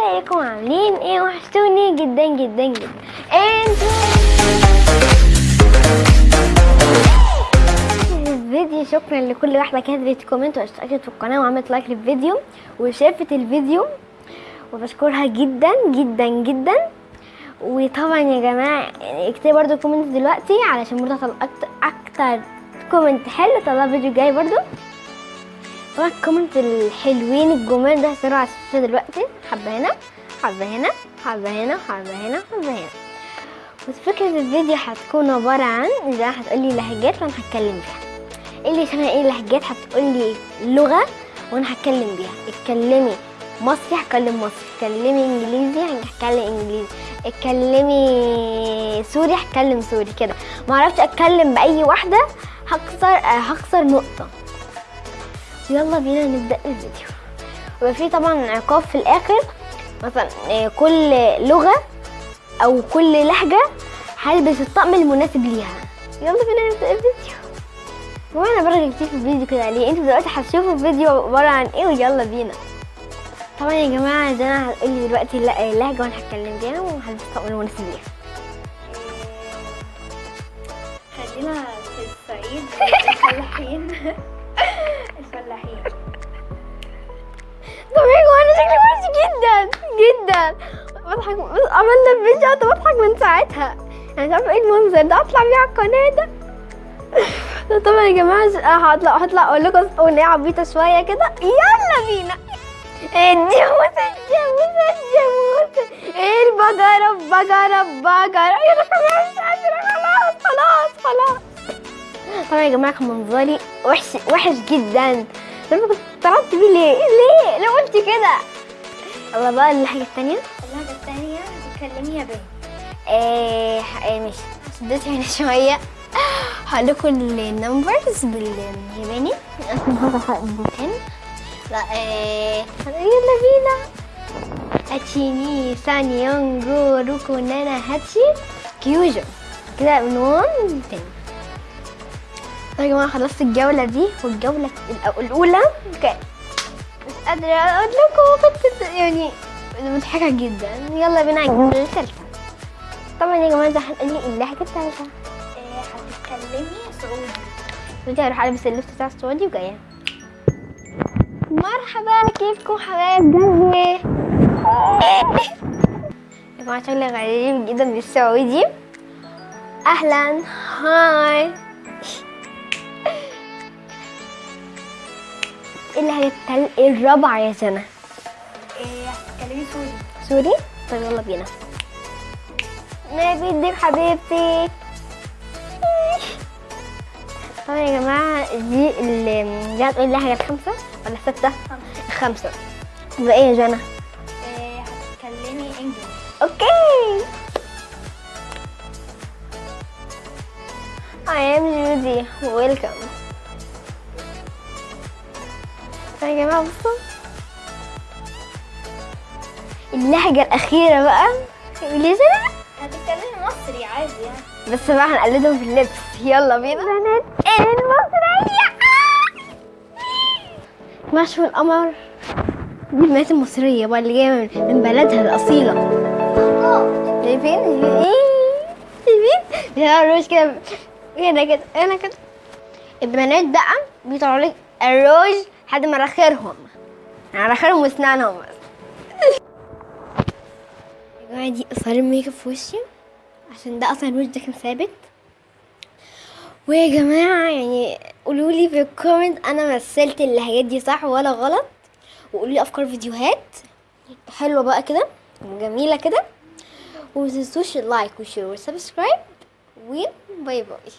ازيكم؟ عاملين إيه؟ وحشتوني جدا جدا جدا. الفيديو شكرا لكل واحدة كتبت comment واشتركت في القناة وعملت like للفيديو وشافت الفيديو. وبشكرها جدا جدا جدا. وطبعا يا يعني اكتبوا برضو comment دلوقتي علشان هطلع أكتر comment حلو. طلع فيديو جاي برضو. طبعا ال comment الحلوين الجمال ده هيصيروا على الشاشه دلوقتي. حبة هنا حبة هنا حبة هنا حبة هنا حبة هنا. بس فكرة الفيديو هتكون عبارة عن إذا هتقولي لهجات وأنا هتكلم فيها اللي شبه إيه لهجات؟ هتقولي لغة وأنا هتكلم بيها. اتكلمي مصري هتكلم مصري. اتكلمي إنجليزي هتكلم إنجليزي. اتكلمي سوري هتكلم سوري كده. معرفش أتكلم بأي واحدة هكسر آه، هكسر نقطة. يلا بينا نبدأ الفيديو. ويبقى في طبعا عقاب في الآخر. مثلا آه، كل لغة أو كل لهجة هلبس الطقم المناسب ليها. يلا بينا نبدأ الفيديو. وأنا برغي كتير في الفيديو كده ليه أنتوا دلوقتي هتشوفوا الفيديو عبارة عن إيه ويلا بينا. طبعا يا جماعة ده أنا هتقولي دلوقتي الل- اللهجة وأنا هتكلم بيها وهلبس الطقم المناسب ليها. خلينا في الصعيد. الفلاحين طب يا جماعة أنا شكلي وحش جدا جدا. بضحك عملنا الفيديو أنا بضحك من ساعتها. أنا مش عارفة إيه المنظر ده أطلع بيه على القناة ده. طبعا يا جماعة ش- هطلع هطلع أقول لكم أغنية عبيطة شوية كده. يلا بينا. الجاموسة الجاموسة الجاموسة البقرة بقرة بقرة يلا خلاص مش قادرة خلاص خلاص خلاص. طبعا يا جماعة كان منظري وحش وحش جدا. لما كنت طلعت بيه ليه؟ ليه؟ ليه قلت كده؟ يلا بقى الحاجة التانية؟ اللهجة التانية هتتكلمي ياباني إيه إيه مش شديت هنا شوية. هقول لكم ال numbers بالياباني. لا إيه يلا بينا. いち に さん よん ご ろく なな はち كيوجو. كده من 1 ل 10 طيب يا جماعة خلصت الجولة دي الأولى كانت مش قادرة أقول لكم كنت يعني مضحكة جدا. يلا بينا على الجولة الثالثة. طبعا يا جماعة ده هنقول لي اللهجة الثالثة إيه، هتتكلمي سعودي. دلوقتي هروح ألبس اللبس بتاع السعودي وجاية. مرحبا كيفكم حبايب قلبي يا جماعة شكلي غريب جدا بالسعودي. أهلا hi. إيه اللهجة التل- الرابعة يا سنة. إيه، هتتكلمي سوري. سوري؟ طيب يلا بينا. ما بدك حبيبتي. طبعا يا جماعة دي اللي دي هتقولي اللهجة الخمسة ولا الستة؟ الخمسة يبقى إيه يا جنى؟ إيه، هتتكلمي انجلش أوكي. I am Judy. Welcome. يا جماعة بصوا اللهجة الأخيرة بقى. جنى هتتكلمي مصري عادي يعني. بس بقى هنقلدهم في اللبس. يلا بينا. بنات المصرية مشوا القمر. دي البنات المصرية بقى اللي جاية من- بلدها الأصيلة. شايفين؟ إيه شايفين؟ بيطلعوا الروج كده. هنا كده هنا كده. البنات بقى بيطلعوا لك الروج لحد مراخيرهم مراخيرهم واسنانهم. بس يا جماعة دي اثار الميك أب في وشي عشان ده أصلا الوش ده كان ثابت. ويا جماعة يعني قولوا لي في ال comment أنا مثلت اللهجات دي صح ولا غلط؟ وقولوا لي أفكار فيديوهات. حلوة بقى كده جميلة كده. ومتنسوش اللايك والشير والسبسكرايب وباي باي.